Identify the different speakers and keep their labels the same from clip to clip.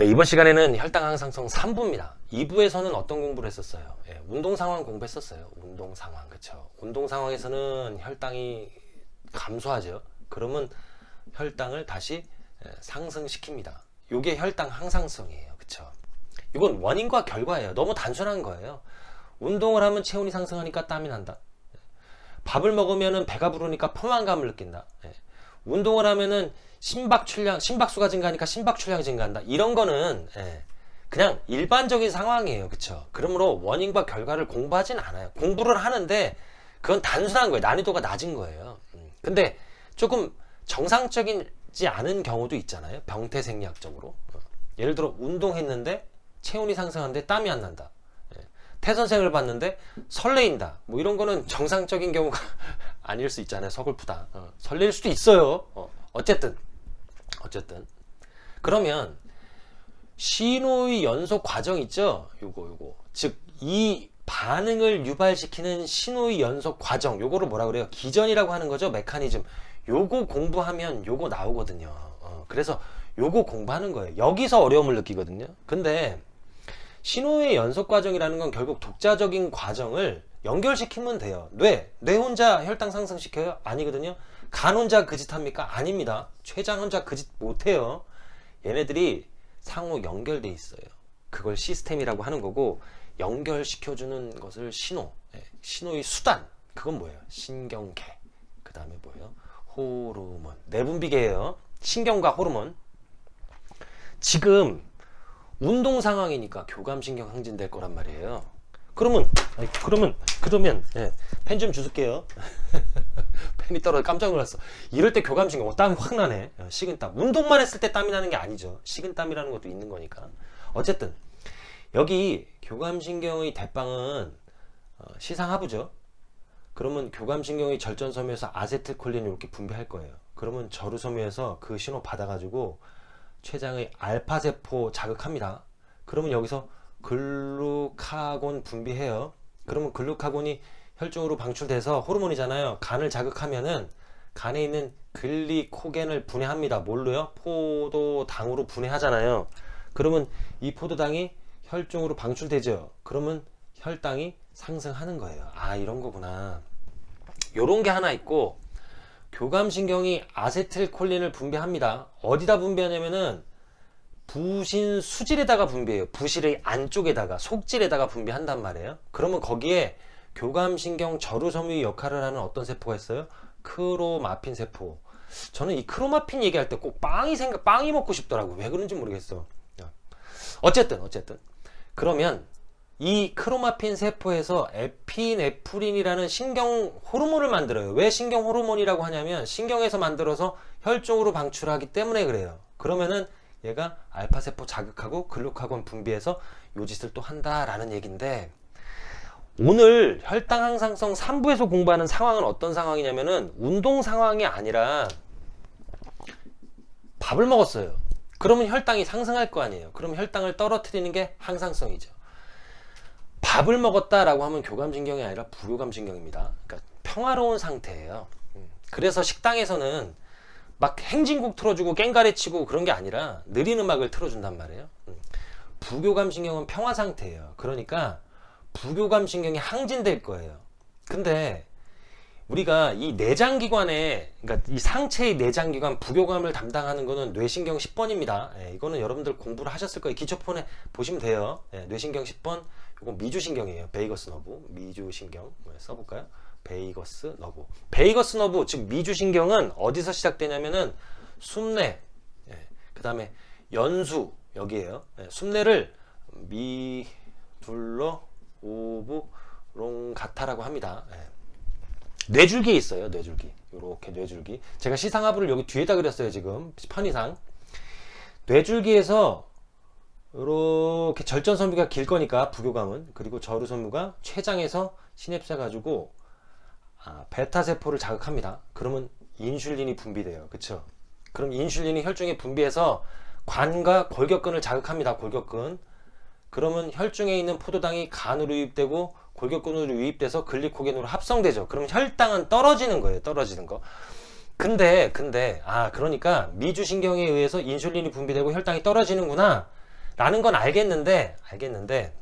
Speaker 1: 네, 이번 시간에는 혈당 항상성 3부입니다. 2부에서는 어떤 공부를 했었어요? 예, 운동 상황 공부했었어요. 운동 상황, 그쵸? 운동 상황에서는 혈당이 감소하죠. 그러면 혈당을 다시 예, 상승시킵니다. 요게 혈당 항상성이에요. 그쵸? 이건 원인과 결과예요. 너무 단순한 거예요. 운동을 하면 체온이 상승하니까 땀이 난다. 예. 밥을 먹으면 배가 부르니까 포만감을 느낀다. 예. 운동을 하면은 심박 출량, 심박수가 증가하니까 심박 출량이 증가한다. 이런 거는 예, 그냥 일반적인 상황이에요. 그쵸? 그러므로 원인과 결과를 공부하진 않아요. 공부를 하는데 그건 단순한 거예요. 난이도가 낮은 거예요. 음. 근데 조금 정상적이지 않은 경우도 있잖아요. 병태 생리학적으로. 어. 예를 들어 운동했는데 체온이 상승하는데 땀이 안 난다. 예. 태선생을 봤는데 설레인다. 뭐 이런 거는 정상적인 경우가 아닐 수 있잖아요. 서글프다. 어. 설렐 수도 있어요. 어. 어쨌든 어쨌든 그러면 신호의 연속 과정 있죠 요거 요거 즉 이 반응을 유발시키는 신호의 연속 과정 요거를 뭐라 그래요 기전이라고 하는 거죠 메커니즘 요거 공부하면 요거 나오거든요 어, 그래서 요거 공부하는 거예요 여기서 어려움을 느끼거든요 근데 신호의 연속 과정이라는 건 결국 독자적인 과정을 연결시키면 돼요 뇌, 뇌 혼자 혈당 상승시켜요? 아니거든요 간 혼자 그 짓 합니까? 아닙니다. 췌장 혼자 그 짓 못해요. 얘네들이 상호 연결돼 있어요. 그걸 시스템이라고 하는 거고 연결시켜주는 것을 신호, 예, 신호의 수단 그건 뭐예요? 신경계 그 다음에 뭐예요? 호르몬 내분비계예요. 신경과 호르몬 지금 운동 상황이니까 교감신경 항진될 거란 말이에요. 그러면 그러면 그러면 예, 펜좀 주실게요. 펜이 떨어져 깜짝 놀랐어. 이럴 때 교감신경 어, 땀이 확 나네. 어, 식은땀. 운동만 했을 때 땀이 나는 게 아니죠. 식은땀이라는 것도 있는 거니까. 어쨌든 여기 교감신경의 대빵은 어, 시상하부죠. 그러면 교감신경의 절전섬유에서 아세틸콜린을 이렇게 분비할 거예요. 그러면 저루섬유에서 그 신호 받아가지고 췌장의 알파세포 자극합니다. 그러면 여기서 글루카곤 분비해요. 그러면 글루카곤이 혈중으로 방출돼서 호르몬이잖아요. 간을 자극하면은 간에 있는 글리코겐을 분해합니다. 뭘로요? 포도당으로 분해하잖아요. 그러면 이 포도당이 혈중으로 방출되죠. 그러면 혈당이 상승하는 거예요. 아 이런 거구나. 요런 게 하나 있고 교감신경이 아세틸콜린을 분비합니다. 어디다 분비하냐면은 부신 수질에다가 분비해요. 부실의 안쪽에다가 속질에다가 분비한단 말이에요. 그러면 거기에 교감신경 저루섬유 역할을 하는 어떤 세포가 있어요? 크로마핀 세포. 저는 이 크로마핀 얘기할 때 꼭 빵이 생각, 빵이 먹고 싶더라고. 왜 그런지 모르겠어. 어쨌든, 어쨌든. 그러면 이 크로마핀 세포에서 에피네프린이라는 신경 호르몬을 만들어요. 왜 신경 호르몬이라고 하냐면 신경에서 만들어서 혈중으로 방출하기 때문에 그래요. 그러면은 얘가 알파세포 자극하고 글루카곤 분비해서 요 짓을 또 한다라는 얘기인데 오늘 혈당 항상성 3부에서 공부하는 상황은 어떤 상황이냐면은 운동 상황이 아니라 밥을 먹었어요. 그러면 혈당이 상승할 거 아니에요. 그럼 혈당을 떨어뜨리는 게 항상성이죠. 밥을 먹었다라고 하면 교감신경이 아니라 부교감신경입니다. 그러니까 평화로운 상태예요. 음. 그래서 식당에서는 막 행진곡 틀어주고 깽가리 치고 그런 게 아니라 느린 음악을 틀어준단 말이에요. 음. 부교감 신경은 평화 상태예요. 그러니까 부교감 신경이 항진될 거예요. 근데 우리가 이 내장기관에 그러니까 이 상체의 내장기관 부교감을 담당하는 거는 뇌신경 10번입니다. 예, 이거는 여러분들 공부를 하셨을 거예요. 기초폰에 보시면 돼요. 예, 뇌신경 10번 이건 미주신경이에요. 베이거스 너브 미주신경 예, 써볼까요? vagus nerve vagus nerve 즉 미주신경은 어디서 시작되냐면은 숨뇌 예, 그 다음에 연수 여기에요. 예, 숨뇌를 medulla oblongata라고 합니다. 예. 뇌줄기에 있어요 뇌줄기. 이렇게 뇌줄기. 제가 시상하부를 여기 뒤에다 그렸어요 지금. 편의상. 뇌줄기에서 이렇게 절전섬유가 길 거니까 부교감은. 그리고 절후섬유가 췌장에서 시냅스 가지고 아, 베타세포를 자극합니다. 그러면 인슐린이 분비돼요. 그쵸? 그럼 인슐린이 혈중에 분비해서 관과 골격근을 자극합니다. 골격근. 그러면 혈중에 있는 포도당이 간으로 유입되고 골격근으로 유입돼서 글리코겐으로 합성되죠. 그럼 혈당은 떨어지는 거예요. 떨어지는 거. 근데 근데 아 그러니까 미주신경에 의해서 인슐린이 분비되고 혈당이 떨어지는구나. 라는 건 알겠는데 알겠는데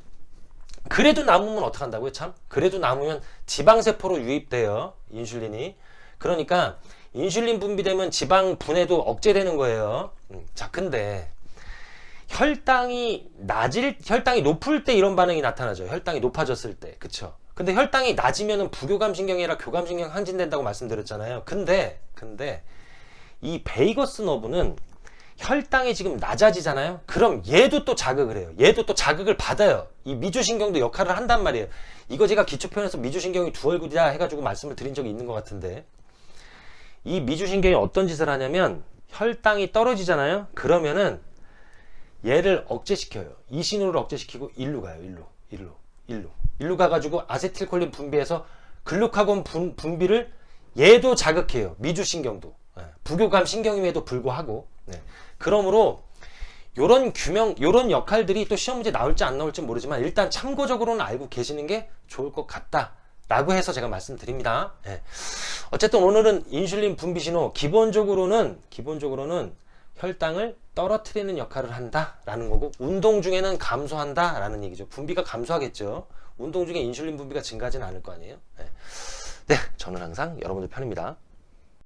Speaker 1: 그래도 남으면 어떡한다고요 참? 그래도 남으면 지방세포로 유입돼요 인슐린이. 그러니까 인슐린 분비되면 지방 분해도 억제되는 거예요. 음, 자 근데 혈당이 낮을 혈당이 높을 때 이런 반응이 나타나죠. 혈당이 높아졌을 때. 그쵸? 근데 혈당이 낮으면은 부교감 신경이 아니라 교감 신경 항진된다고 말씀드렸잖아요. 근데 근데 이 베이거스 너브는 혈당이 지금 낮아지잖아요. 그럼 얘도 또 자극을 해요. 얘도 또 자극을 받아요. 이 미주신경도 역할을 한단 말이에요. 이거 제가 기초편에서 미주신경이 두 얼굴이다 해가지고 말씀을 드린 적이 있는 것 같은데 이 미주신경이 어떤 짓을 하냐면 혈당이 떨어지잖아요. 그러면은 얘를 억제시켜요. 이 신호를 억제시키고 일로 가요. 일로, 일로, 일로, 일로 가가지고 아세틸콜린 분비해서 글루카곤 분, 분비를 얘도 자극해요. 미주신경도. 예, 부교감 신경임에도 불구하고. 네. 그러므로 요런 규명, 요런 역할들이 또 시험 문제 나올지 안 나올지 모르지만 일단 참고적으로는 알고 계시는 게 좋을 것 같다. 라고 해서 제가 말씀드립니다. 예. 어쨌든 오늘은 인슐린 분비 신호 기본적으로는 기본적으로는 혈당을 떨어뜨리는 역할을 한다라는 거고 운동 중에는 감소한다라는 얘기죠. 분비가 감소하겠죠. 운동 중에 인슐린 분비가 증가하지는 않을 거 아니에요. 예. 네, 저는 항상 여러분들 편입니다.